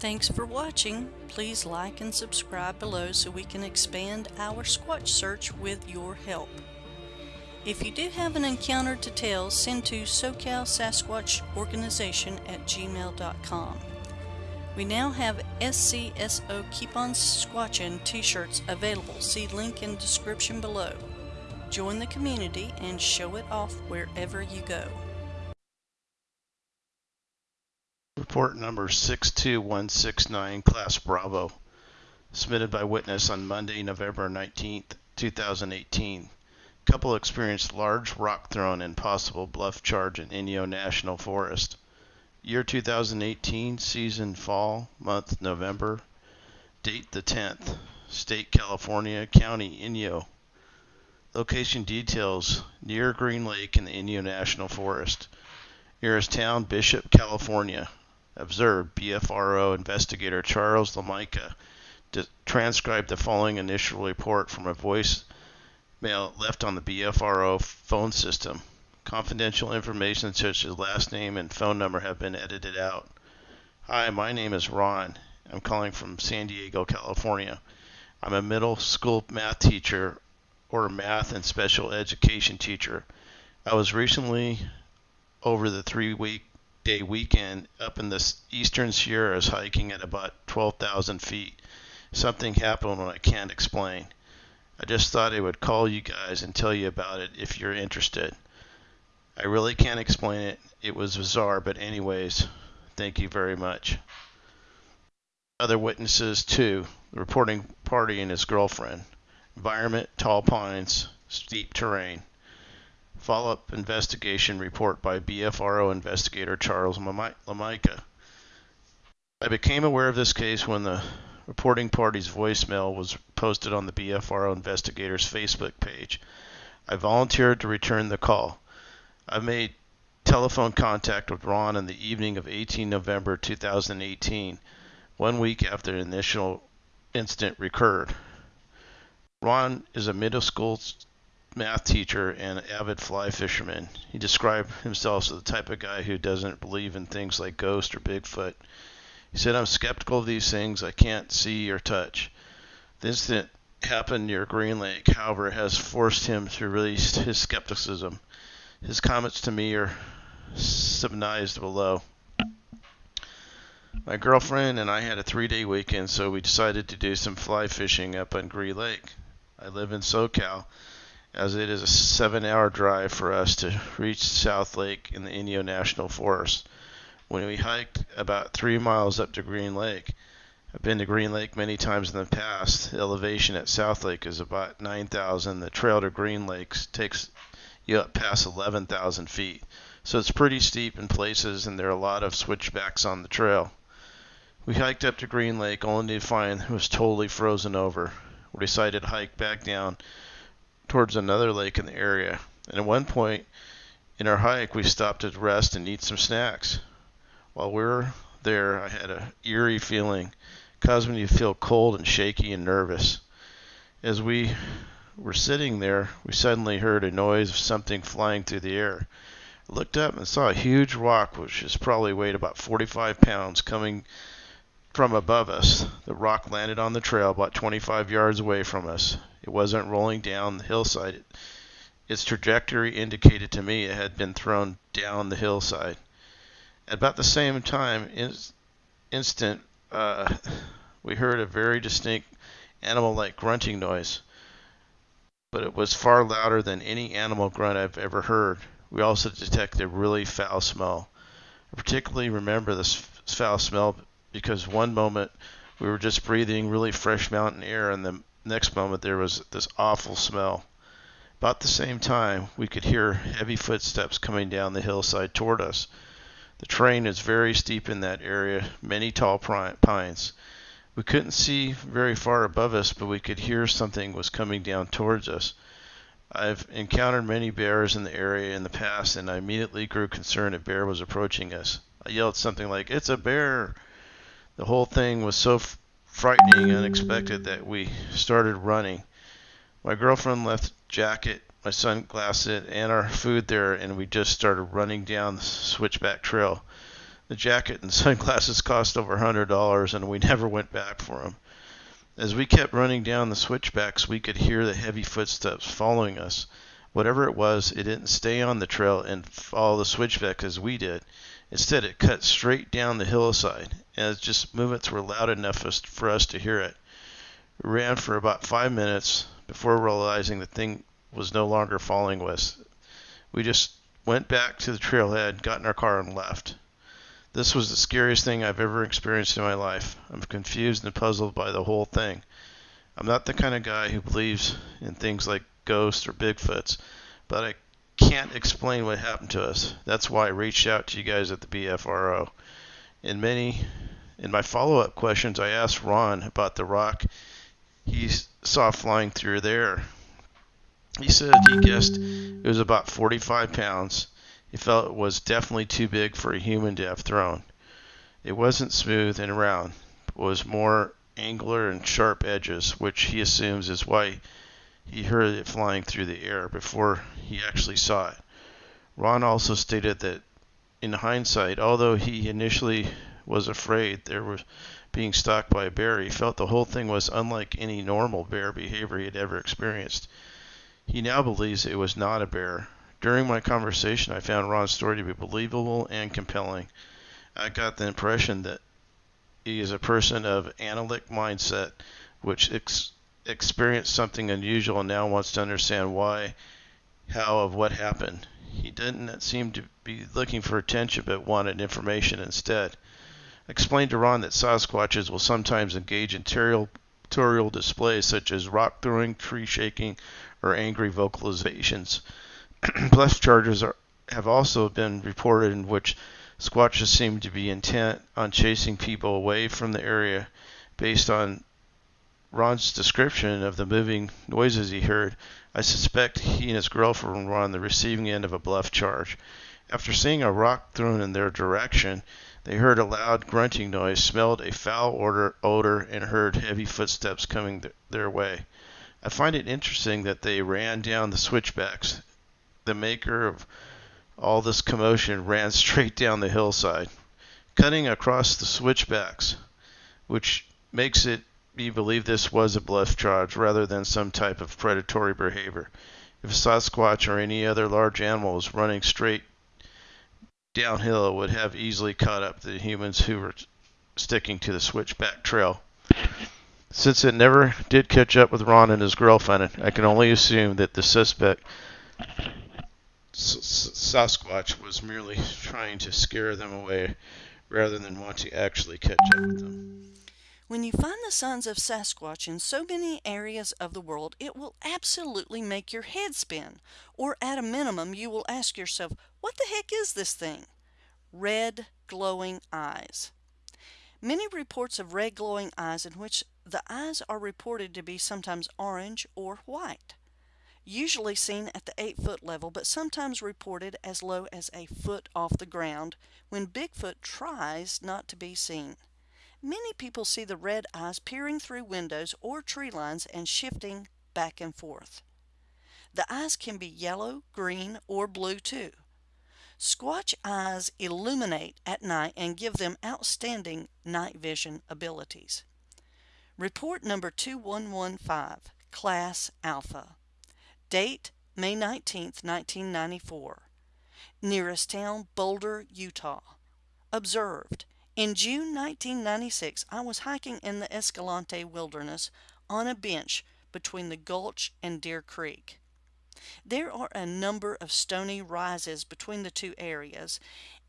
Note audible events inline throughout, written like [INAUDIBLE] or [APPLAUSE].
Thanks for watching. Please like and subscribe below so we can expand our Squatch search with your help. If you do have an encounter to tell, send to SoCal Sasquatch Organization at gmail.com. We now have SCSO Keep On Squatchin t-shirts available. See link in description below. Join the community and show it off wherever you go. Report number 62169, Class Bravo, submitted by witness on Monday, November 19th, 2018. Couple experienced large rock thrown and possible bluff charge in Inyo National Forest. Year 2018, season fall, month November, date the 10th, state California, county Inyo. Location details near Green Lake in the Inyo National Forest. Nearest town, Bishop, California. Observed BFRO investigator Charles Lamica transcribed the following initial report from a voice mail left on the BFRO phone system. Confidential information such as last name and phone number have been edited out. Hi, my name is Ron. I'm calling from San Diego, California. I'm a middle school math teacher or math and special education teacher. I was recently over the three week day weekend up in the eastern Sierras hiking at about 12,000 feet. Something happened when I can't explain. I just thought I would call you guys and tell you about it if you're interested. I really can't explain it. It was bizarre, but anyways, thank you very much. Other witnesses too. The reporting party and his girlfriend. Environment, tall pines, steep terrain. Follow-up investigation report by BFRO investigator Charles Lamica. I became aware of this case when the reporting party's voicemail was posted on the BFRO investigator's Facebook page. I volunteered to return the call. I made telephone contact with Ron in the evening of 18 November 2018, one week after the initial incident recurred. Ron is a middle school math teacher and avid fly fisherman. He described himself as the type of guy who doesn't believe in things like ghosts or Bigfoot. He said, I'm skeptical of these things I can't see or touch. The incident happened near Green Lake, however, has forced him to release his skepticism. His comments to me are summarized below. My girlfriend and I had a three day weekend, so we decided to do some fly fishing up on Green Lake. I live in SoCal, as it is a seven hour drive for us to reach South Lake in the Inyo National Forest when we hiked about three miles up to Green Lake. I've been to Green Lake many times in the past. The elevation at South Lake is about 9,000. The trail to Green Lake takes you up past 11,000 feet. So it's pretty steep in places, and there are a lot of switchbacks on the trail. We hiked up to Green Lake only to find it was totally frozen over. We decided to hike back down towards another lake in the area. And at one point in our hike, we stopped to rest and eat some snacks. While we were there, I had an eerie feeling, causing me to feel cold and shaky and nervous. As we were sitting there, we suddenly heard a noise of something flying through the air. I looked up and saw a huge rock, which is probably weighed about 45 pounds, coming from above us. The rock landed on the trail about 25 yards away from us. It wasn't rolling down the hillside. Its trajectory indicated to me it had been thrown down the hillside. At about the same time, in, instant, uh, we heard a very distinct animal-like grunting noise, but it was far louder than any animal grunt I've ever heard. We also detected a really foul smell. I particularly remember this foul smell because one moment we were just breathing really fresh mountain air, and the next moment there was this awful smell. About the same time, we could hear heavy footsteps coming down the hillside toward us. The terrain is very steep in that area, many tall pines. We couldn't see very far above us, but we could hear something was coming down towards us. I've encountered many bears in the area in the past, and I immediately grew concerned a bear was approaching us. I yelled something like, It's a bear! The whole thing was so frightening unexpected that we started running. My girlfriend left jacket my sunglasses and our food there, and we just started running down the switchback trail. The jacket and [LAUGHS] sunglasses cost over a $100 and we never went back for them. As we kept running down the switchbacks, we could hear the heavy footsteps following us. Whatever it was, it didn't stay on the trail and follow the switchback as we did. Instead, it cut straight down the hillside, and just movements were loud enough for us to hear it. We ran for about five minutes before realizing the thing was no longer following us. We just went back to the trailhead, got in our car, and left. This was the scariest thing I've ever experienced in my life. I'm confused and puzzled by the whole thing. I'm not the kind of guy who believes in things like ghosts or Bigfoots, but I can't explain what happened to us. That's why I reached out to you guys at the BFRO. In many in my follow-up questions, I asked Ron about the rock he saw flying through there. He said he guessed it was about 45 pounds he felt it was definitely too big for a human to have thrown. It wasn't smooth and round, but was more angular and sharp edges, which he assumes is why he heard it flying through the air before he actually saw it. Ron also stated that in hindsight, although he initially was afraid there was being stalked by a bear, he felt the whole thing was unlike any normal bear behavior he had ever experienced. He now believes it was not a bear, during my conversation, I found Ron's story to be believable and compelling. I got the impression that he is a person of analytic mindset, which ex- experienced something unusual and now wants to understand why, how, of what happened. He didn't seem to be looking for attention, but wanted information instead. Explained to Ron that Sasquatches will sometimes engage in territorial displays such as rock throwing, tree shaking, or angry vocalizations. [CLEARS THROAT] bluff charges are, have also been reported in which Squatches seem to be intent on chasing people away from the area based on Ron's description of the moving noises he heard. I suspect he and his girlfriend were on the receiving end of a bluff charge. After seeing a rock thrown in their direction, they heard a loud grunting noise, smelled a foul odor, odor and heard heavy footsteps coming th- their way. I find it interesting that they ran down the switchbacks the maker of all this commotion ran straight down the hillside, cutting across the switchbacks, which makes it me believe this was a bluff charge rather than some type of predatory behavior. If a Sasquatch or any other large animal was running straight downhill, it would have easily caught up the humans who were sticking to the switchback trail. Since it never did catch up with Ron and his girlfriend, I can only assume that the suspect Sasquatch was merely trying to scare them away rather than want to actually catch up with them. When you find the signs of Sasquatch in so many areas of the world, it will absolutely make your head spin. Or at a minimum, you will ask yourself, what the heck is this thing? Red glowing eyes. Many reports of red glowing eyes in which the eyes are reported to be sometimes orange or white usually seen at the 8 foot level but sometimes reported as low as a foot off the ground when Bigfoot tries not to be seen. Many people see the red eyes peering through windows or tree lines and shifting back and forth. The eyes can be yellow, green, or blue too. Squatch eyes illuminate at night and give them outstanding night vision abilities. Report number 2115, Class Alpha. Date May 19, 1994. Nearest town Boulder, Utah. Observed. In June 1996, I was hiking in the Escalante Wilderness on a bench between the Gulch and Deer Creek. There are a number of stony rises between the two areas,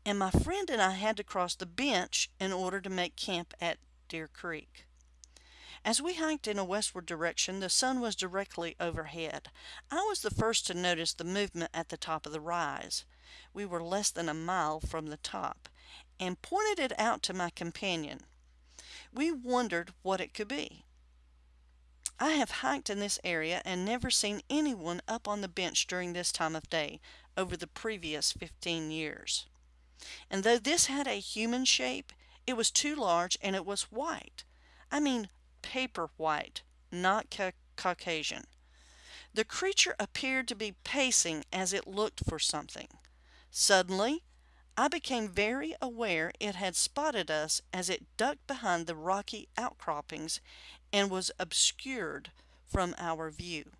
and my friend and I had to cross the bench in order to make camp at Deer Creek. As we hiked in a westward direction, the sun was directly overhead. I was the first to notice the movement at the top of the rise. We were less than a mile from the top, and pointed it out to my companion. We wondered what it could be. I have hiked in this area and never seen anyone up on the bench during this time of day over the previous 15 years. And though this had a human shape, it was too large and it was white. I mean paper white, not ca Caucasian. The creature appeared to be pacing as it looked for something. Suddenly, I became very aware it had spotted us as it ducked behind the rocky outcroppings and was obscured from our view.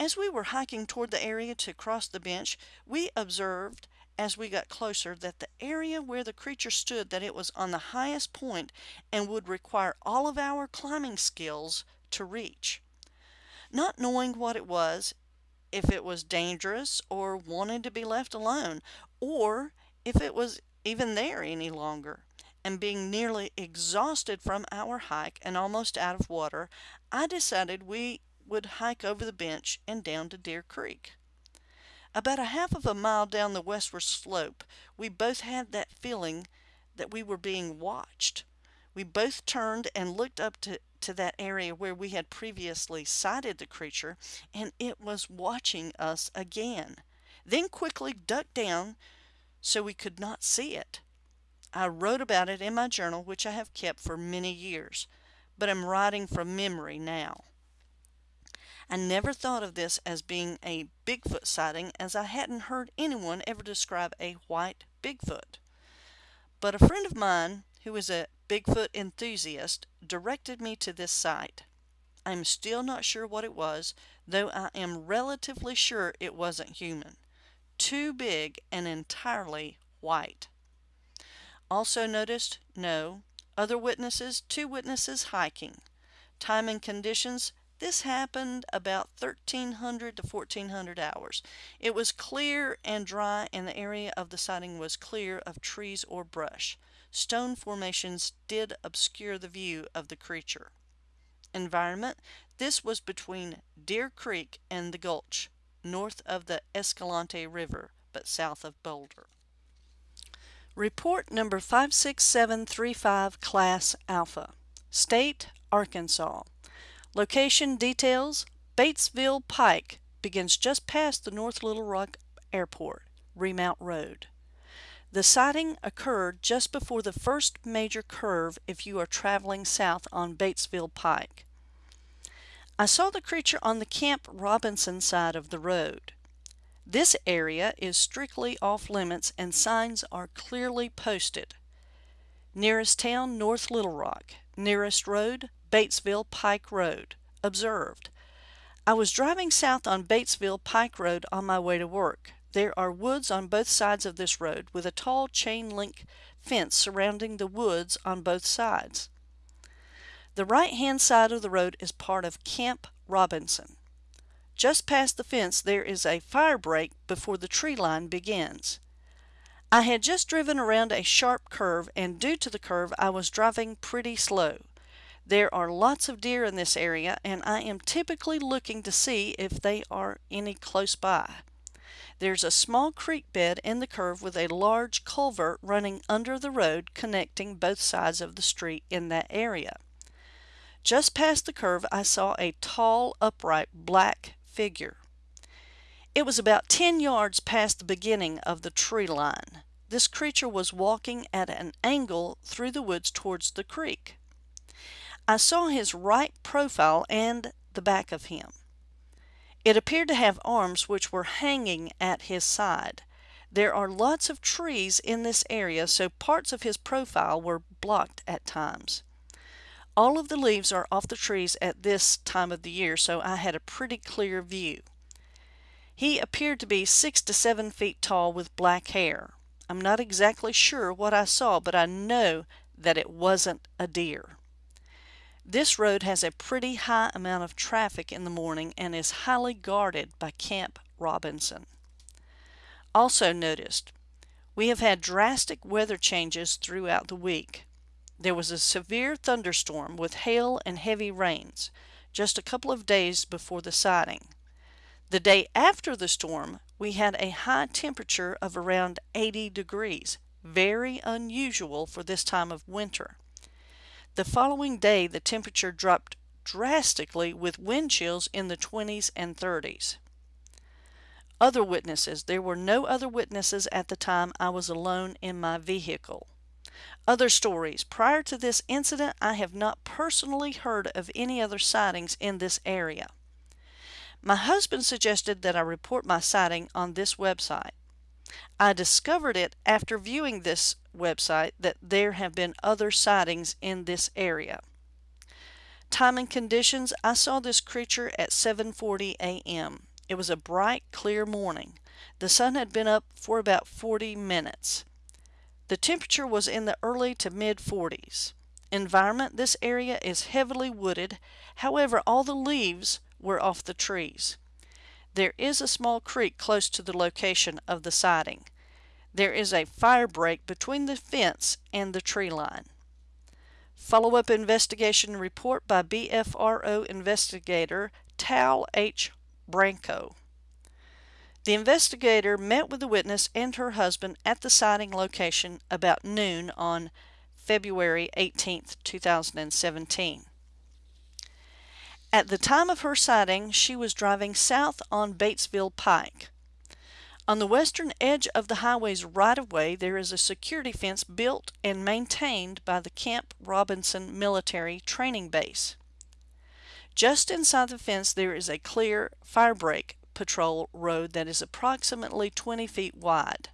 As we were hiking toward the area to cross the bench, we observed as we got closer that the area where the creature stood that it was on the highest point and would require all of our climbing skills to reach. Not knowing what it was, if it was dangerous or wanted to be left alone, or if it was even there any longer. And being nearly exhausted from our hike and almost out of water, I decided we would hike over the bench and down to Deer Creek. About a half of a mile down the westward slope, we both had that feeling that we were being watched. We both turned and looked up to, to that area where we had previously sighted the creature, and it was watching us again. Then quickly ducked down so we could not see it. I wrote about it in my journal, which I have kept for many years, but am writing from memory now. I never thought of this as being a Bigfoot sighting as I hadn't heard anyone ever describe a white Bigfoot. But a friend of mine, who is a Bigfoot enthusiast, directed me to this site. I am still not sure what it was, though I am relatively sure it wasn't human too big and entirely white. Also noticed, no. Other witnesses, two witnesses hiking. Time and conditions, this happened about 1300 to 1400 hours. It was clear and dry and the area of the sighting was clear of trees or brush. Stone formations did obscure the view of the creature. Environment, this was between Deer Creek and the Gulch north of the Escalante River, but south of Boulder. Report number 56735 Class Alpha. State, Arkansas. Location details, Batesville Pike begins just past the North Little Rock Airport, Remount Road. The sighting occurred just before the first major curve if you are traveling south on Batesville Pike. I saw the creature on the Camp Robinson side of the road. This area is strictly off limits and signs are clearly posted. Nearest town, North Little Rock. Nearest road, Batesville Pike Road. Observed. I was driving south on Batesville Pike Road on my way to work. There are woods on both sides of this road with a tall chain link fence surrounding the woods on both sides. The right-hand side of the road is part of Camp Robinson. Just past the fence there is a fire break before the tree line begins. I had just driven around a sharp curve and due to the curve I was driving pretty slow. There are lots of deer in this area and I am typically looking to see if they are any close by. There's a small creek bed in the curve with a large culvert running under the road connecting both sides of the street in that area. Just past the curve I saw a tall, upright, black figure. It was about 10 yards past the beginning of the tree line. This creature was walking at an angle through the woods towards the creek. I saw his right profile and the back of him. It appeared to have arms which were hanging at his side. There are lots of trees in this area, so parts of his profile were blocked at times. All of the leaves are off the trees at this time of the year, so I had a pretty clear view. He appeared to be six to seven feet tall with black hair. I'm not exactly sure what I saw, but I know that it wasn't a deer. This road has a pretty high amount of traffic in the morning and is highly guarded by Camp Robinson. Also noticed, we have had drastic weather changes throughout the week. There was a severe thunderstorm with hail and heavy rains just a couple of days before the sighting. The day after the storm, we had a high temperature of around 80 degrees, very unusual for this time of winter. The following day, the temperature dropped drastically with wind chills in the 20s and 30s. Other witnesses. There were no other witnesses at the time I was alone in my vehicle. Other stories. Prior to this incident, I have not personally heard of any other sightings in this area. My husband suggested that I report my sighting on this website. I discovered it after viewing this website that there have been other sightings in this area. Time and conditions, I saw this creature at 7.40 a.m. It was a bright, clear morning. The sun had been up for about 40 minutes. The temperature was in the early to mid 40s. Environment, this area is heavily wooded, however all the leaves were off the trees. There is a small creek close to the location of the sighting. There is a fire break between the fence and the tree line. Follow-up investigation report by BFRO investigator Tal H. Branco. The investigator met with the witness and her husband at the sighting location about noon on February 18, 2017. At the time of her sighting, she was driving south on Batesville Pike. On the western edge of the highway's right-of-way, there is a security fence built and maintained by the Camp Robinson Military Training Base. Just inside the fence, there is a clear firebreak patrol road that is approximately 20 feet wide.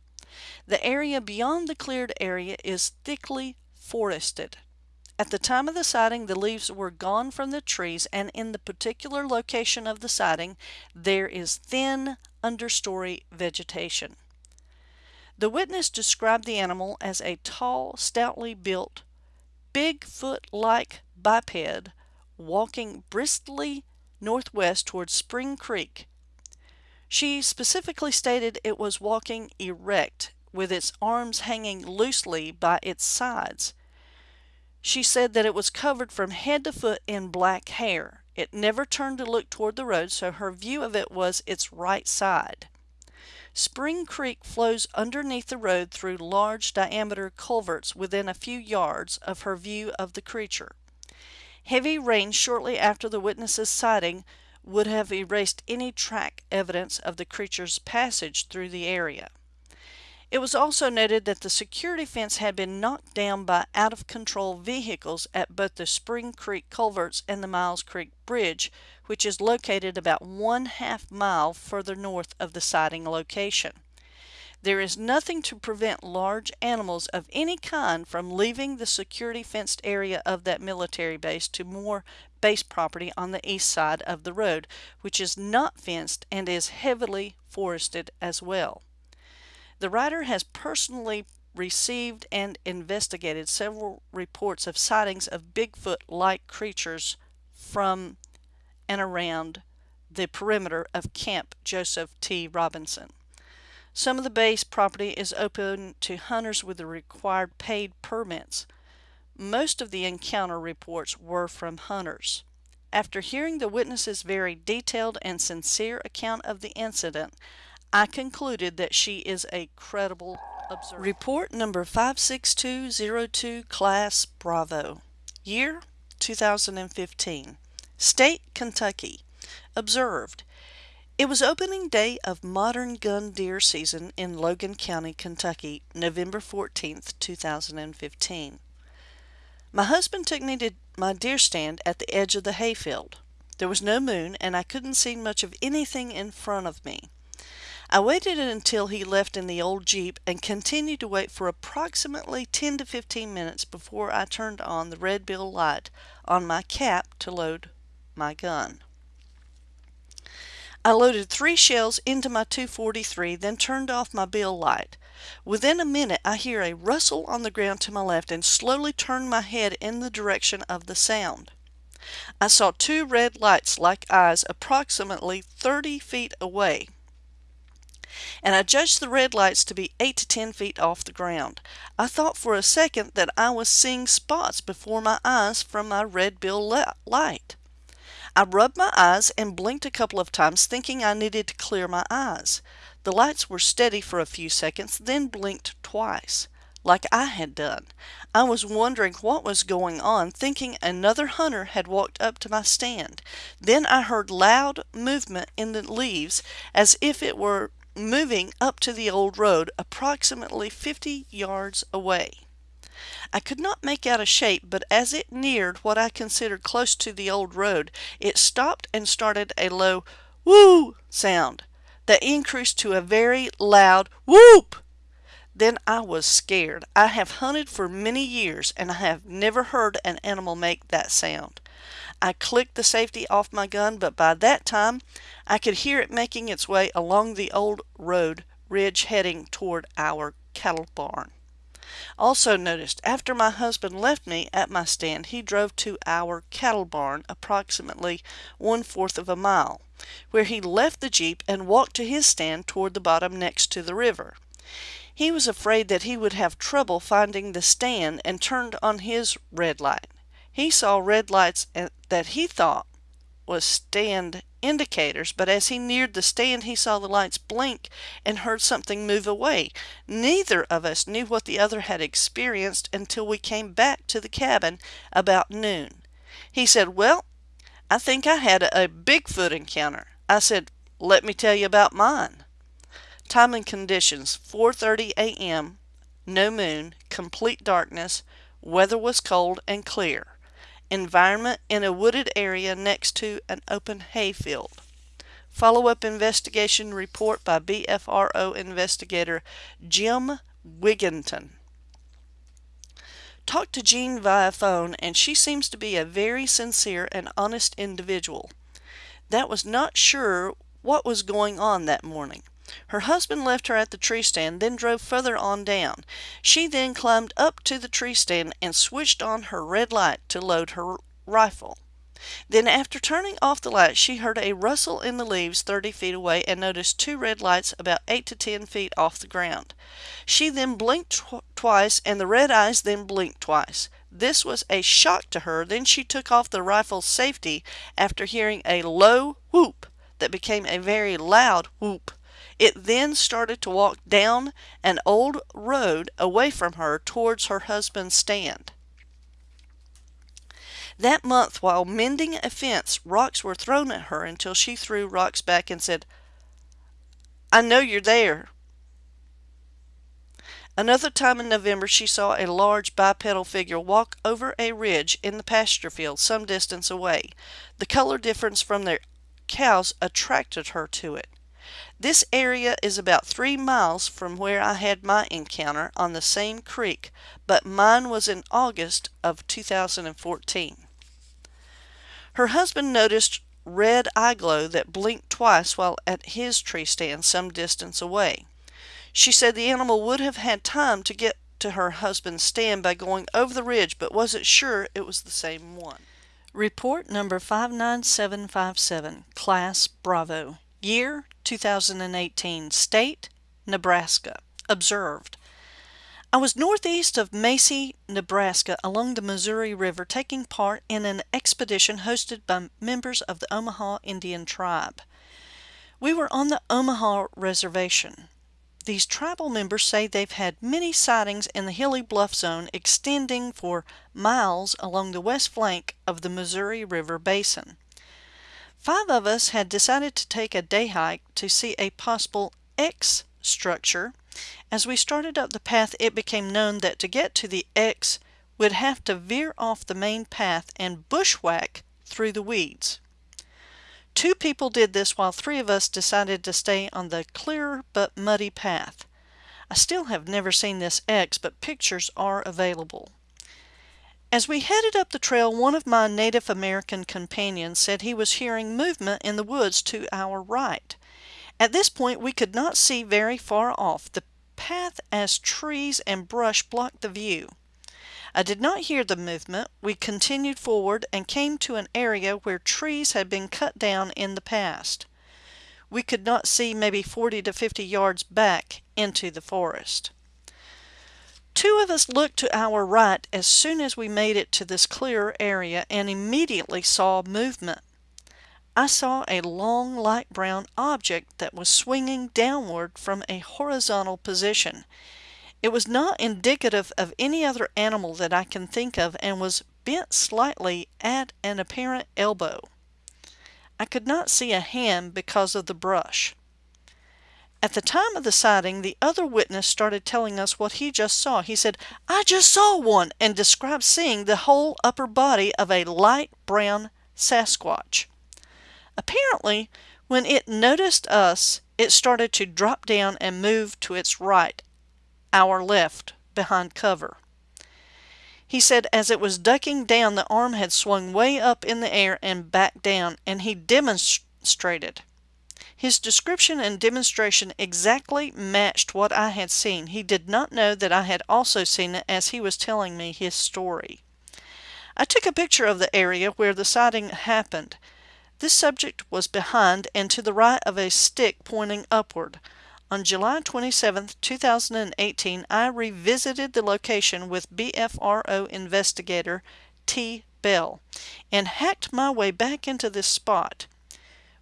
The area beyond the cleared area is thickly forested. At the time of the sighting, the leaves were gone from the trees, and in the particular location of the sighting, there is thin understory vegetation. The witness described the animal as a tall, stoutly built, Bigfoot-like biped walking briskly northwest towards Spring Creek. She specifically stated it was walking erect, with its arms hanging loosely by its sides. She said that it was covered from head to foot in black hair. It never turned to look toward the road, so her view of it was its right side. Spring Creek flows underneath the road through large diameter culverts within a few yards of her view of the creature. Heavy rain shortly after the witness's sighting would have erased any track evidence of the creature's passage through the area. It was also noted that the security fence had been knocked down by out-of-control vehicles at both the Spring Creek culverts and the Miles Creek Bridge, which is located about one half mile further north of the sighting location. There is nothing to prevent large animals of any kind from leaving the security fenced area of that military base to more base property on the east side of the road, which is not fenced and is heavily forested as well. The writer has personally received and investigated several reports of sightings of Bigfoot-like creatures from and around the perimeter of Camp Joseph T. Robinson. Some of the base property is open to hunters with the required paid permits. Most of the encounter reports were from hunters. After hearing the witness's very detailed and sincere account of the incident, I concluded that she is a credible observer. Report number 56202 Class Bravo. Year 2015. State Kentucky. Observed. It was opening day of modern gun deer season in Logan County, Kentucky, November 14, 2015. My husband took me to my deer stand at the edge of the hayfield. There was no moon and I couldn't see much of anything in front of me. I waited until he left in the old Jeep and continued to wait for approximately 10 to 15 minutes before I turned on the red bill light on my cap to load my gun. I loaded three shells into my 243, then turned off my bill light. Within a minute I hear a rustle on the ground to my left and slowly turned my head in the direction of the sound. I saw two red lights like eyes approximately 30 feet away and I judged the red lights to be 8 to 10 feet off the ground. I thought for a second that I was seeing spots before my eyes from my red bill light. I rubbed my eyes and blinked a couple of times thinking I needed to clear my eyes. The lights were steady for a few seconds, then blinked twice, like I had done. I was wondering what was going on, thinking another hunter had walked up to my stand. Then I heard loud movement in the leaves as if it were moving up to the old road approximately 50 yards away. I could not make out a shape, but as it neared what I considered close to the old road, it stopped and started a low whoo sound. that increased to a very loud whoop. Then I was scared. I have hunted for many years and I have never heard an animal make that sound. I clicked the safety off my gun, but by that time I could hear it making its way along the old road ridge heading toward our cattle barn. Also noticed after my husband left me at my stand, he drove to our cattle barn approximately one fourth of a mile, where he left the Jeep and walked to his stand toward the bottom next to the river. He was afraid that he would have trouble finding the stand and turned on his red light. He saw red lights that he thought was stand indicators, but as he neared the stand he saw the lights blink and heard something move away. Neither of us knew what the other had experienced until we came back to the cabin about noon. He said, Well, I think I had a Bigfoot encounter. I said, Let me tell you about mine. Time and conditions 4:30 a.m. No moon, complete darkness. Weather was cold and clear. Environment in a wooded area next to an open hayfield. Follow-up investigation report by BFRO investigator Jim Wigginton. Talked to Jean via phone and she seems to be a very sincere and honest individual. That was not sure what was going on that morning. Her husband left her at the tree stand, then drove further on down. She then climbed up to the tree stand and switched on her red light to load her rifle. Then after turning off the light, she heard a rustle in the leaves 30 feet away and noticed two red lights about 8 to 10 feet off the ground. She then blinked tw twice and the red eyes then blinked twice. This was a shock to her. Then she took off the rifle's safety after hearing a low whoop that became a very loud whoop. It then started to walk down an old road away from her towards her husband's stand. That month, while mending a fence, rocks were thrown at her until she threw rocks back and said, I know you're there. Another time in November, she saw a large bipedal figure walk over a ridge in the pasture field some distance away. The color difference from their cows attracted her to it. This area is about three miles from where I had my encounter on the same creek, but mine was in August of 2014. Her husband noticed red eye glow that blinked twice while at his tree stand some distance away. She said the animal would have had time to get to her husband's stand by going over the ridge, but wasn't sure it was the same one. Report number 59757, Class Bravo. Year 2018. State Nebraska. Observed. I was northeast of Macy, Nebraska, along the Missouri River, taking part in an expedition hosted by members of the Omaha Indian tribe. We were on the Omaha Reservation. These tribal members say they've had many sightings in the hilly bluff zone extending for miles along the west flank of the Missouri River basin. Five of us had decided to take a day hike to see a possible X structure. As we started up the path, it became known that to get to the X, we'd have to veer off the main path and bushwhack through the weeds. Two people did this while three of us decided to stay on the clearer but muddy path. I still have never seen this X, but pictures are available. As we headed up the trail, one of my Native American companions said he was hearing movement in the woods to our right. At this point, we could not see very far off, the path as trees and brush blocked the view. I did not hear the movement. We continued forward and came to an area where trees had been cut down in the past. We could not see maybe 40 to 50 yards back into the forest. Two of us looked to our right as soon as we made it to this clearer area and immediately saw movement. I saw a long light brown object that was swinging downward from a horizontal position. It was not indicative of any other animal that I can think of and was bent slightly at an apparent elbow. I could not see a hand because of the brush. At the time of the sighting, the other witness started telling us what he just saw. He said, I just saw one, and described seeing the whole upper body of a light brown Sasquatch. Apparently, when it noticed us, it started to drop down and move to its right, our left, behind cover. He said as it was ducking down, the arm had swung way up in the air and back down, and he demonstrated. His description and demonstration exactly matched what I had seen. He did not know that I had also seen it as he was telling me his story. I took a picture of the area where the sighting happened. This subject was behind and to the right of a stick pointing upward. On July 27, 2018, I revisited the location with BFRO investigator T. Bell and hacked my way back into this spot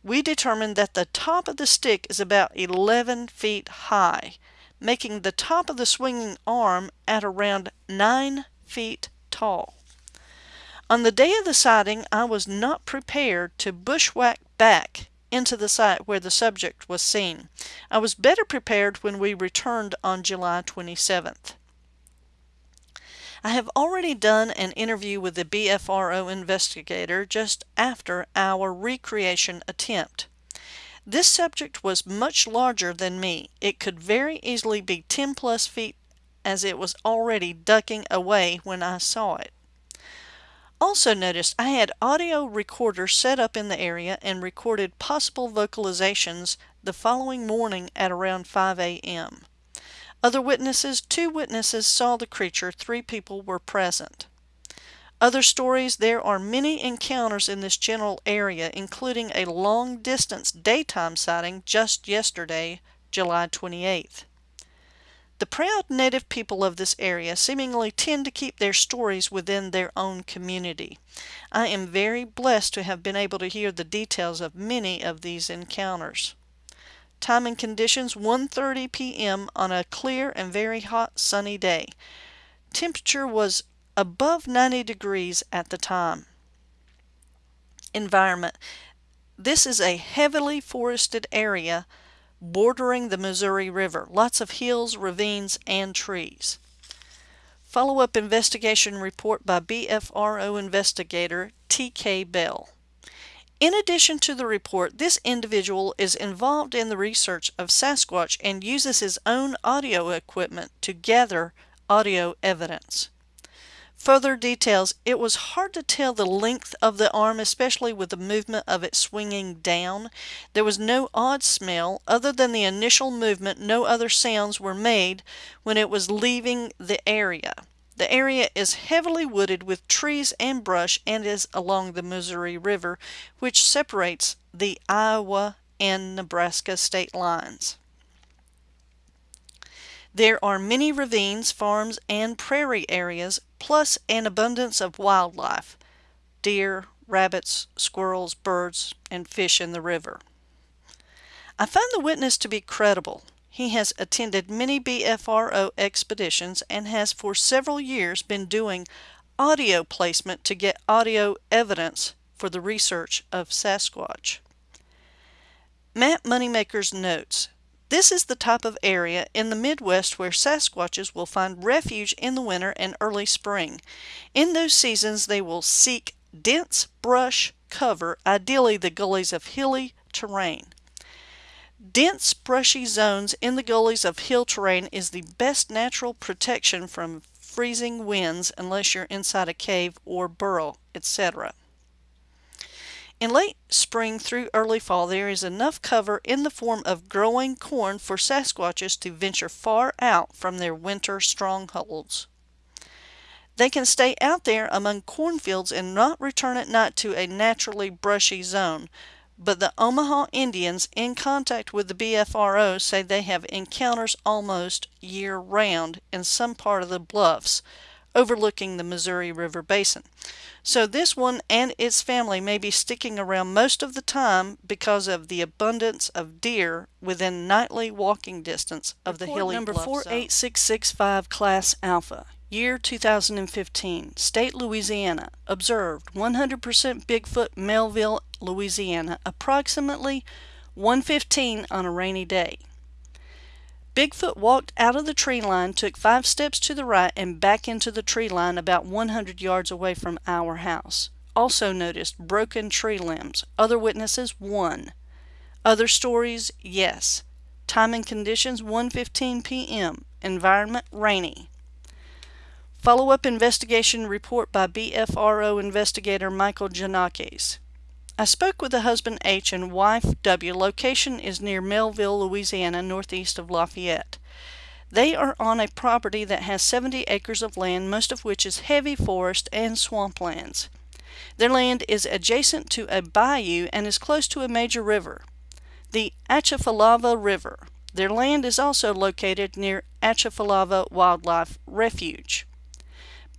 we determined that the top of the stick is about 11 feet high, making the top of the swinging arm at around 9 feet tall. On the day of the sighting, I was not prepared to bushwhack back into the site where the subject was seen. I was better prepared when we returned on July 27th. I have already done an interview with the BFRO investigator just after our recreation attempt. This subject was much larger than me. It could very easily be 10 plus feet as it was already ducking away when I saw it. Also noticed I had audio recorders set up in the area and recorded possible vocalizations the following morning at around 5 a.m. Other witnesses, two witnesses saw the creature, three people were present. Other stories, there are many encounters in this general area, including a long distance daytime sighting just yesterday, July 28th. The proud native people of this area seemingly tend to keep their stories within their own community. I am very blessed to have been able to hear the details of many of these encounters. Time and conditions 1:30 p.m. on a clear and very hot sunny day. Temperature was above 90 degrees at the time. Environment. This is a heavily forested area bordering the Missouri River. Lots of hills, ravines, and trees. Follow-up investigation report by BFRO investigator T.K. Bell. In addition to the report, this individual is involved in the research of Sasquatch and uses his own audio equipment to gather audio evidence. Further details, it was hard to tell the length of the arm, especially with the movement of it swinging down. There was no odd smell. Other than the initial movement, no other sounds were made when it was leaving the area. The area is heavily wooded with trees and brush and is along the Missouri River, which separates the Iowa and Nebraska state lines. There are many ravines, farms, and prairie areas, plus an abundance of wildlife deer, rabbits, squirrels, birds, and fish in the river. I find the witness to be credible. He has attended many BFRO expeditions and has for several years been doing audio placement to get audio evidence for the research of Sasquatch. Matt Moneymaker's notes. This is the type of area in the Midwest where Sasquatches will find refuge in the winter and early spring. In those seasons, they will seek dense brush cover, ideally the gullies of hilly terrain. Dense, brushy zones in the gullies of hill terrain is the best natural protection from freezing winds unless you're inside a cave or burrow, etc. In late spring through early fall, there is enough cover in the form of growing corn for Sasquatches to venture far out from their winter strongholds. They can stay out there among cornfields and not return at night to a naturally brushy zone, but the Omaha Indians in contact with the BFRO say they have encounters almost year round in some part of the bluffs overlooking the Missouri River Basin. So this one and its family may be sticking around most of the time because of the abundance of deer within nightly walking distance of the hilly number bluff 48665 Class Alpha. Year 2015, State Louisiana. Observed 100% Bigfoot, Melville, Louisiana, approximately 115 on a rainy day. Bigfoot walked out of the tree line, took five steps to the right, and back into the tree line about 100 yards away from our house. Also noticed broken tree limbs. Other witnesses, one. Other stories, yes. Time and conditions 1:15 p.m. Environment rainy. Follow-up investigation report by BFRO investigator Michael Janakes. I spoke with the husband H and wife W. Location is near Melville, Louisiana, northeast of Lafayette. They are on a property that has 70 acres of land, most of which is heavy forest and swamplands. Their land is adjacent to a bayou and is close to a major river, the Atchafalaya River. Their land is also located near Atchafalaya Wildlife Refuge.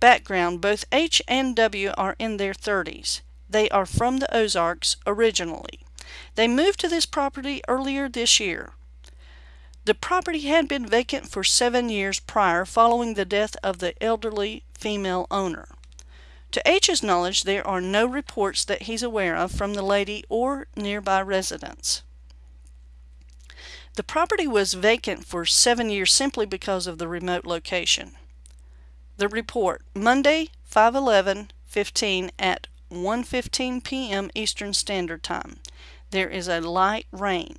Background Both H and W are in their 30s. They are from the Ozarks originally. They moved to this property earlier this year. The property had been vacant for seven years prior following the death of the elderly female owner. To H's knowledge, there are no reports that he's aware of from the lady or nearby residents. The property was vacant for seven years simply because of the remote location. The report Monday 5 15 at 1:15 p.m. Eastern Standard Time. There is a light rain.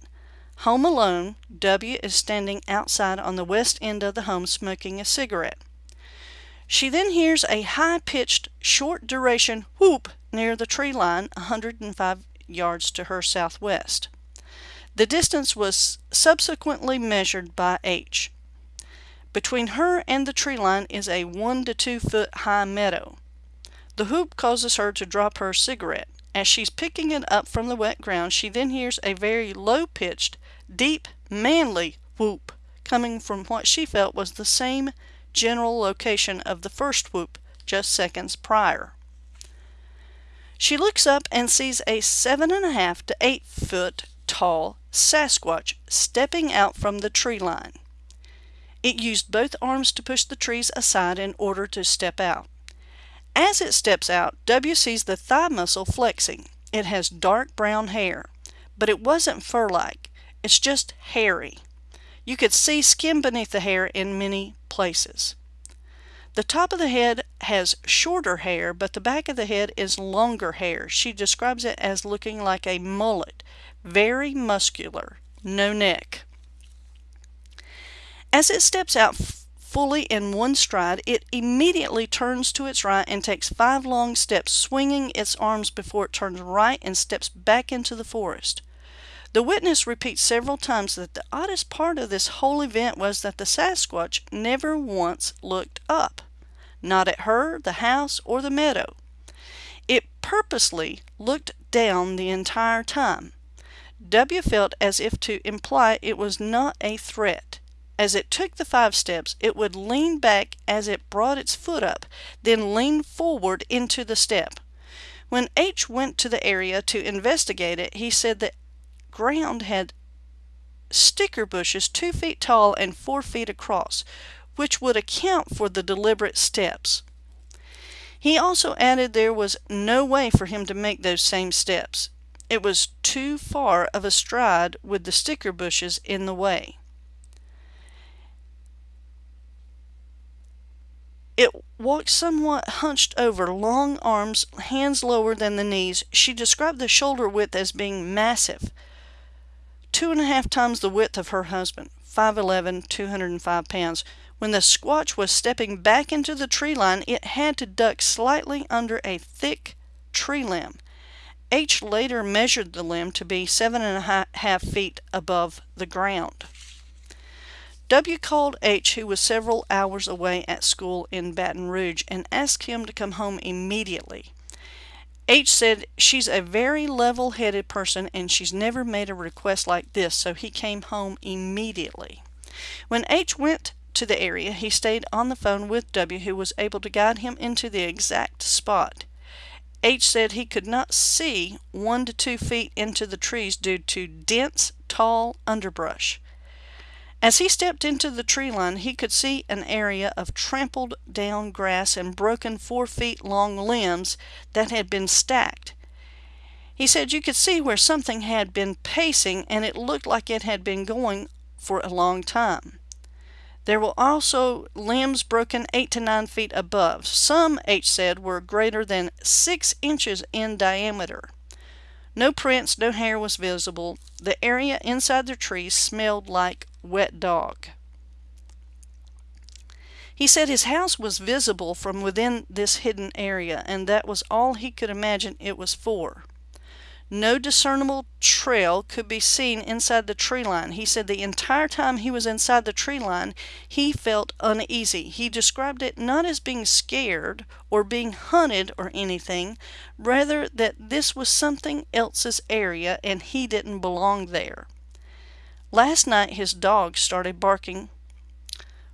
Home alone, W is standing outside on the west end of the home smoking a cigarette. She then hears a high-pitched, short-duration whoop near the tree line 105 yards to her southwest. The distance was subsequently measured by H. Between her and the tree line is a 1 to 2 foot high meadow. The whoop causes her to drop her cigarette. As she's picking it up from the wet ground, she then hears a very low-pitched, deep, manly whoop coming from what she felt was the same general location of the first whoop just seconds prior. She looks up and sees a seven and a half to eight foot tall Sasquatch stepping out from the tree line. It used both arms to push the trees aside in order to step out. As it steps out, W sees the thigh muscle flexing. It has dark brown hair, but it wasn't fur-like. It's just hairy. You could see skin beneath the hair in many places. The top of the head has shorter hair, but the back of the head is longer hair. She describes it as looking like a mullet, very muscular, no neck. As it steps out fully in one stride, it immediately turns to its right and takes five long steps, swinging its arms before it turns right and steps back into the forest. The witness repeats several times that the oddest part of this whole event was that the Sasquatch never once looked up, not at her, the house, or the meadow. It purposely looked down the entire time. W felt as if to imply it was not a threat. As it took the five steps, it would lean back as it brought its foot up, then lean forward into the step. When H went to the area to investigate it, he said the ground had sticker bushes two feet tall and four feet across, which would account for the deliberate steps. He also added there was no way for him to make those same steps. It was too far of a stride with the sticker bushes in the way. It walked somewhat hunched over, long arms, hands lower than the knees. She described the shoulder width as being massive, two and a half times the width of her husband, 5'11", 205 pounds. When the squatch was stepping back into the tree line, it had to duck slightly under a thick tree limb. H later measured the limb to be seven and a half feet above the ground. W called H, who was several hours away at school in Baton Rouge, and asked him to come home immediately. H said she's a very level headed person and she's never made a request like this, so he came home immediately. When H went to the area, he stayed on the phone with W, who was able to guide him into the exact spot. H said he could not see one to two feet into the trees due to dense, tall underbrush. As he stepped into the tree line, he could see an area of trampled down grass and broken four feet long limbs that had been stacked. He said you could see where something had been pacing and it looked like it had been going for a long time. There were also limbs broken eight to nine feet above. Some, H said, were greater than six inches in diameter. No prints, no hair was visible. The area inside the trees smelled like wet dog. He said his house was visible from within this hidden area, and that was all he could imagine it was for. No discernible trail could be seen inside the tree line. He said the entire time he was inside the tree line, he felt uneasy. He described it not as being scared or being hunted or anything, rather that this was something else's area and he didn't belong there. Last night his dog started barking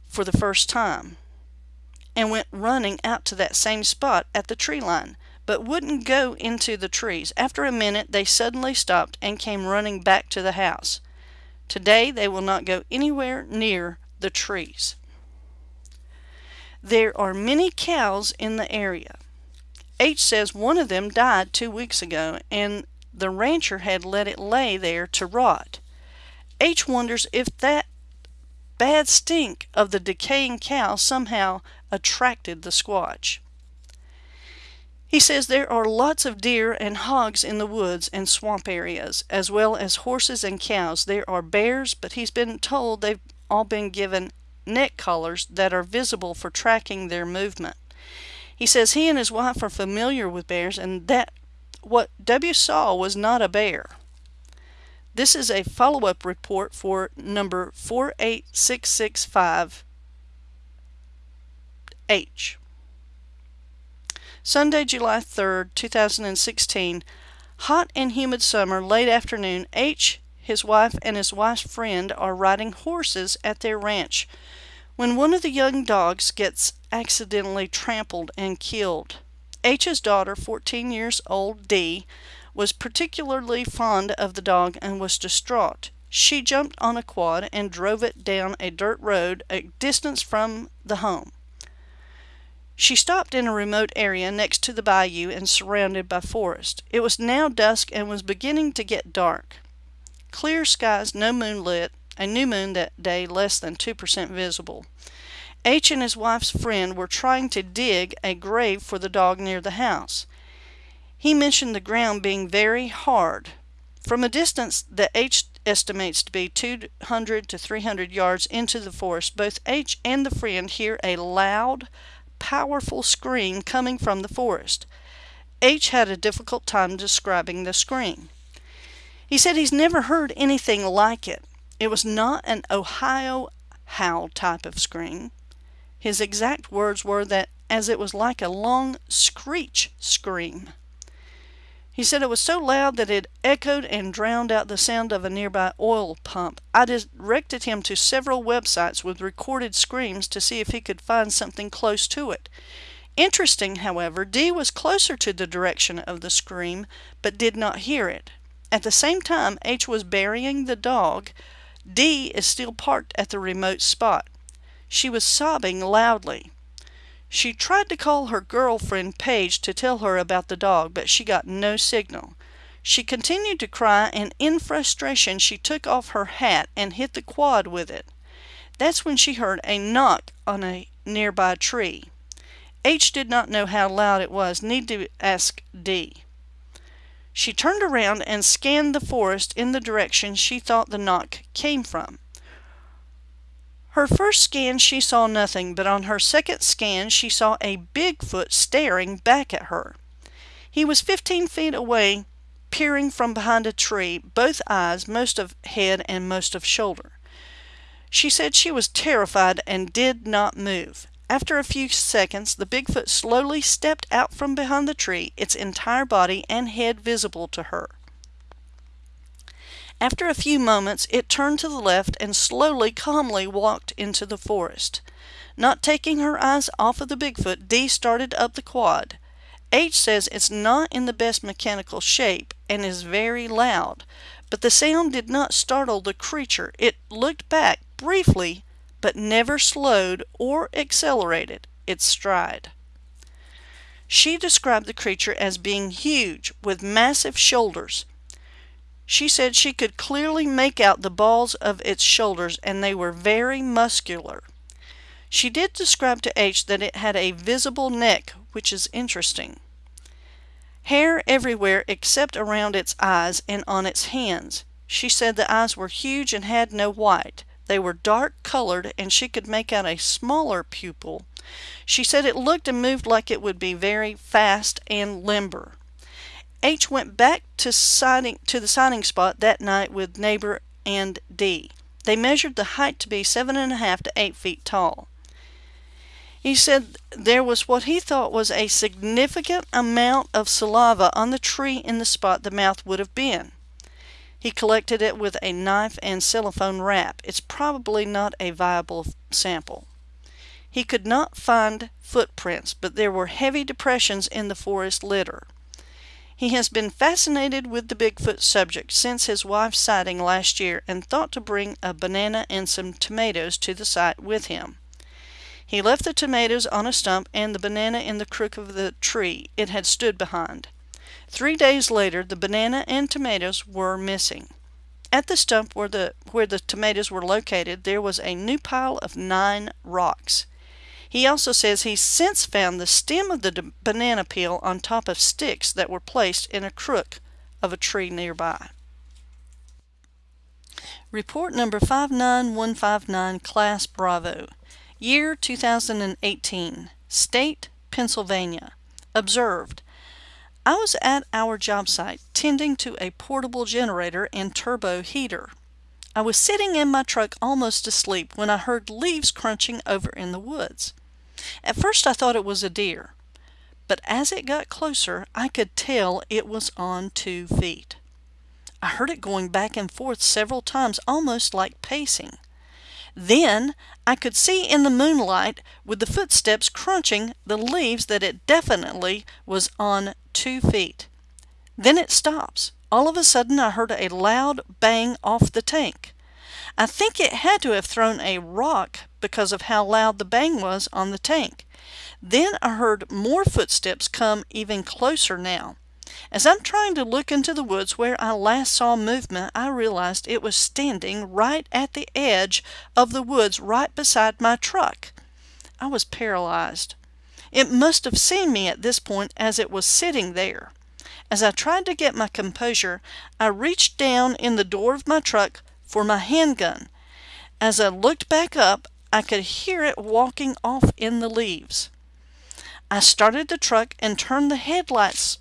for the first time and went running out to that same spot at the tree line but wouldn't go into the trees. After a minute, they suddenly stopped and came running back to the house. Today, they will not go anywhere near the trees. There are many cows in the area. H says one of them died two weeks ago and the rancher had let it lay there to rot. H wonders if that bad stink of the decaying cow somehow attracted the squatch. He says there are lots of deer and hogs in the woods and swamp areas, as well as horses and cows. There are bears, but he's been told they've all been given neck collars that are visible for tracking their movement. He says he and his wife are familiar with bears and that what W saw was not a bear. This is a follow-up report for number 48665H. Sunday, July 3rd, 2016. Hot and humid summer, late afternoon. H, his wife, and his wife's friend are riding horses at their ranch when one of the young dogs gets accidentally trampled and killed. H's daughter, 14 years old, D, was particularly fond of the dog and was distraught. She jumped on a quad and drove it down a dirt road a distance from the home. She stopped in a remote area next to the bayou and surrounded by forest. It was now dusk and was beginning to get dark. Clear skies, no moonlit, a new moon that day less than 2% visible. H and his wife's friend were trying to dig a grave for the dog near the house. He mentioned the ground being very hard. From a distance that H estimates to be 200 to 300 yards into the forest, both H and the friend hear a loud, powerful scream coming from the forest. H had a difficult time describing the scream. He said he's never heard anything like it. It was not an Ohio howl type of scream. His exact words were that as it was like a long screech scream. He said it was so loud that it echoed and drowned out the sound of a nearby oil pump. I directed him to several websites with recorded screams to see if he could find something close to it. Interesting, however, D was closer to the direction of the scream, but did not hear it. At the same time H was burying the dog, D is still parked at the remote spot. She was sobbing loudly. She tried to call her girlfriend Paige to tell her about the dog, but she got no signal. She continued to cry, and in frustration she took off her hat and hit the quad with it. That's when she heard a knock on a nearby tree. H did not know how loud it was, need to ask D. She turned around and scanned the forest in the direction she thought the knock came from. Her first scan she saw nothing, but on her second scan she saw a Bigfoot staring back at her. He was 15 feet away, peering from behind a tree, both eyes, most of head and most of shoulder. She said she was terrified and did not move. After a few seconds, the Bigfoot slowly stepped out from behind the tree, its entire body and head visible to her. After a few moments it turned to the left and slowly, calmly walked into the forest. Not taking her eyes off of the Bigfoot, Dee started up the quad. H says it's not in the best mechanical shape and is very loud, but the sound did not startle the creature. It looked back briefly, but never slowed or accelerated its stride. She described the creature as being huge, with massive shoulders, she said she could clearly make out the balls of its shoulders and they were very muscular. She did describe to H that it had a visible neck, which is interesting. Hair everywhere except around its eyes and on its hands. She said the eyes were huge and had no white. They were dark colored and she could make out a smaller pupil. She said it looked and moved like it would be very fast and limber. H went back to, sighting, to the sighting spot that night with neighbor and D. They measured the height to be seven and a half to eight feet tall. He said there was what he thought was a significant amount of saliva on the tree in the spot the mouth would have been. He collected it with a knife and cellophane wrap. It's probably not a viable sample. He could not find footprints, but there were heavy depressions in the forest litter. He has been fascinated with the Bigfoot subject since his wife's sighting last year and thought to bring a banana and some tomatoes to the site with him. He left the tomatoes on a stump and the banana in the crook of the tree it had stood behind. Three days later, the banana and tomatoes were missing. At the stump where the, where the tomatoes were located, there was a new pile of nine rocks. He also says he's since found the stem of the banana peel on top of sticks that were placed in a crook of a tree nearby. Report number 59159, Class Bravo. Year 2018. State, Pennsylvania. Observed. I was at our job site tending to a portable generator and turbo heater. I was sitting in my truck almost asleep when I heard leaves crunching over in the woods. At first I thought it was a deer, but as it got closer I could tell it was on two feet. I heard it going back and forth several times almost like pacing. Then I could see in the moonlight with the footsteps crunching the leaves that it definitely was on two feet. Then it stops. All of a sudden I heard a loud bang off the tank. I think it had to have thrown a rock because of how loud the bang was on the tank. Then I heard more footsteps come even closer now. As I'm trying to look into the woods where I last saw movement, I realized it was standing right at the edge of the woods right beside my truck. I was paralyzed. It must have seen me at this point as it was sitting there. As I tried to get my composure, I reached down in the door of my truck for my handgun. As I looked back up, I could hear it walking off in the leaves. I started the truck and turned the headlights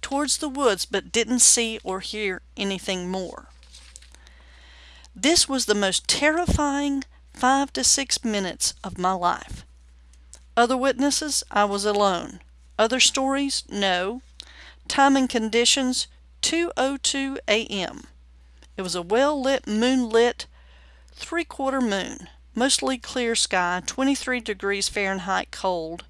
towards the woods but didn't see or hear anything more. This was the most terrifying five to six minutes of my life. Other witnesses, I was alone. Other stories, no. Time and conditions, 2.02 a.m. It was a well-lit, moonlit, three-quarter moon. Mostly clear sky, 23 degrees Fahrenheit cold.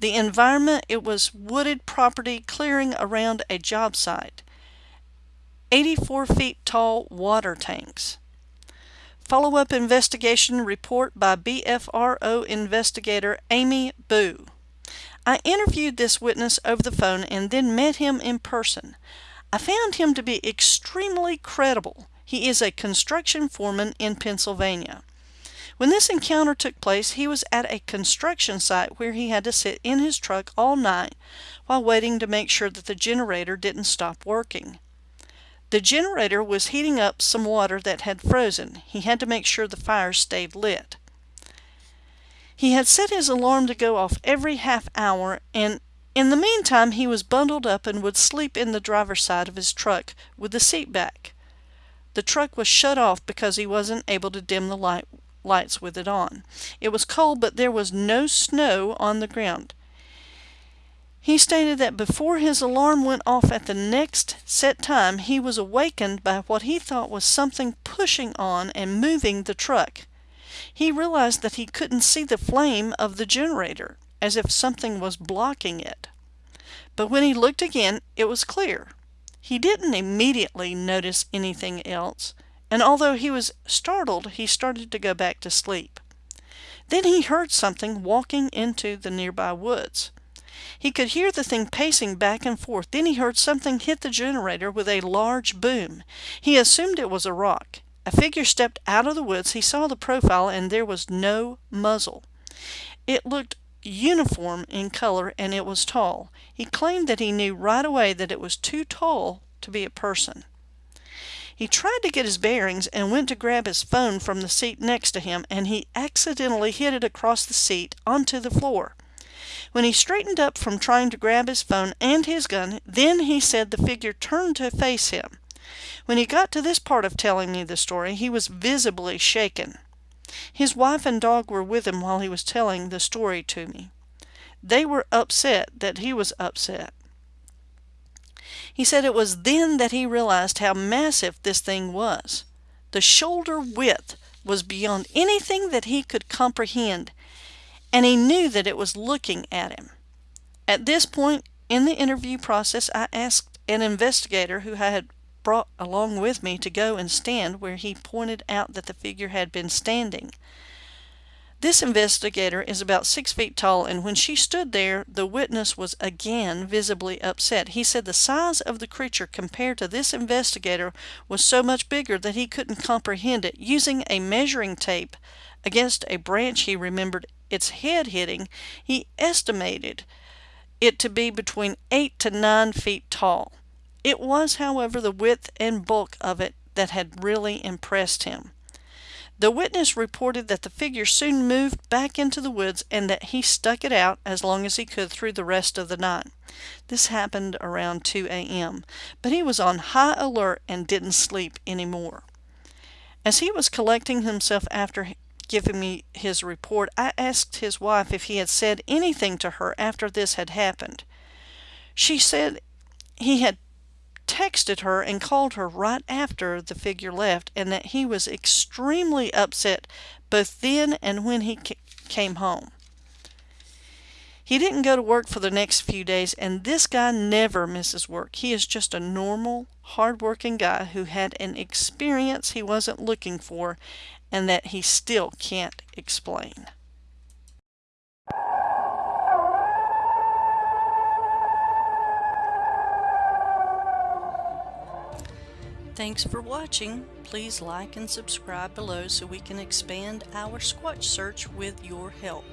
The environment, it was wooded property clearing around a job site. 84 feet tall water tanks. Follow-up investigation report by BFRO investigator Amy Boo. I interviewed this witness over the phone and then met him in person. I found him to be extremely credible. He is a construction foreman in Pennsylvania. When this encounter took place, he was at a construction site where he had to sit in his truck all night while waiting to make sure that the generator didn't stop working. The generator was heating up some water that had frozen. He had to make sure the fire stayed lit. He had set his alarm to go off every half hour, and in the meantime he was bundled up and would sleep in the driver's side of his truck with the seat back. The truck was shut off because he wasn't able to dim the light, lights with it on. It was cold, but there was no snow on the ground. He stated that before his alarm went off at the next set time, he was awakened by what he thought was something pushing on and moving the truck. He realized that he couldn't see the flame of the generator, as if something was blocking it. But when he looked again, it was clear. He didn't immediately notice anything else, and although he was startled, he started to go back to sleep. Then he heard something walking into the nearby woods. He could hear the thing pacing back and forth. Then he heard something hit the generator with a large boom. He assumed it was a rock. A figure stepped out of the woods. He saw the profile and there was no muzzle. It looked uniform in color and it was tall. He claimed that he knew right away that it was too tall to be a person. He tried to get his bearings and went to grab his phone from the seat next to him and he accidentally hit it across the seat onto the floor. When he straightened up from trying to grab his phone and his gun, then he said the figure turned to face him. When he got to this part of telling me the story, he was visibly shaken. His wife and dog were with him while he was telling the story to me. They were upset that he was upset. He said it was then that he realized how massive this thing was. The shoulder width was beyond anything that he could comprehend, and he knew that it was looking at him. At this point in the interview process, I asked an investigator who I had brought along with me to go and stand where he pointed out that the figure had been standing. This investigator is about six feet tall, and when she stood there, the witness was again visibly upset. He said the size of the creature compared to this investigator was so much bigger that he couldn't comprehend it. Using a measuring tape against a branch he remembered its head hitting, he estimated it to be between 8 to 9 feet tall. It was, however, the width and bulk of it that had really impressed him. The witness reported that the figure soon moved back into the woods and that he stuck it out as long as he could through the rest of the night. This happened around 2 a.m., but he was on high alert and didn't sleep any more. As he was collecting himself after giving me his report, I asked his wife if he had said anything to her after this had happened. She said he had texted her and called her right after the figure left and that he was extremely upset both then and when he came home. He didn't go to work for the next few days, and this guy never misses work. He is just a normal, hard-working guy who had an experience he wasn't looking for and that he still can't explain. Thanks for watching. Please like and subscribe below so we can expand our Squatch search with your help.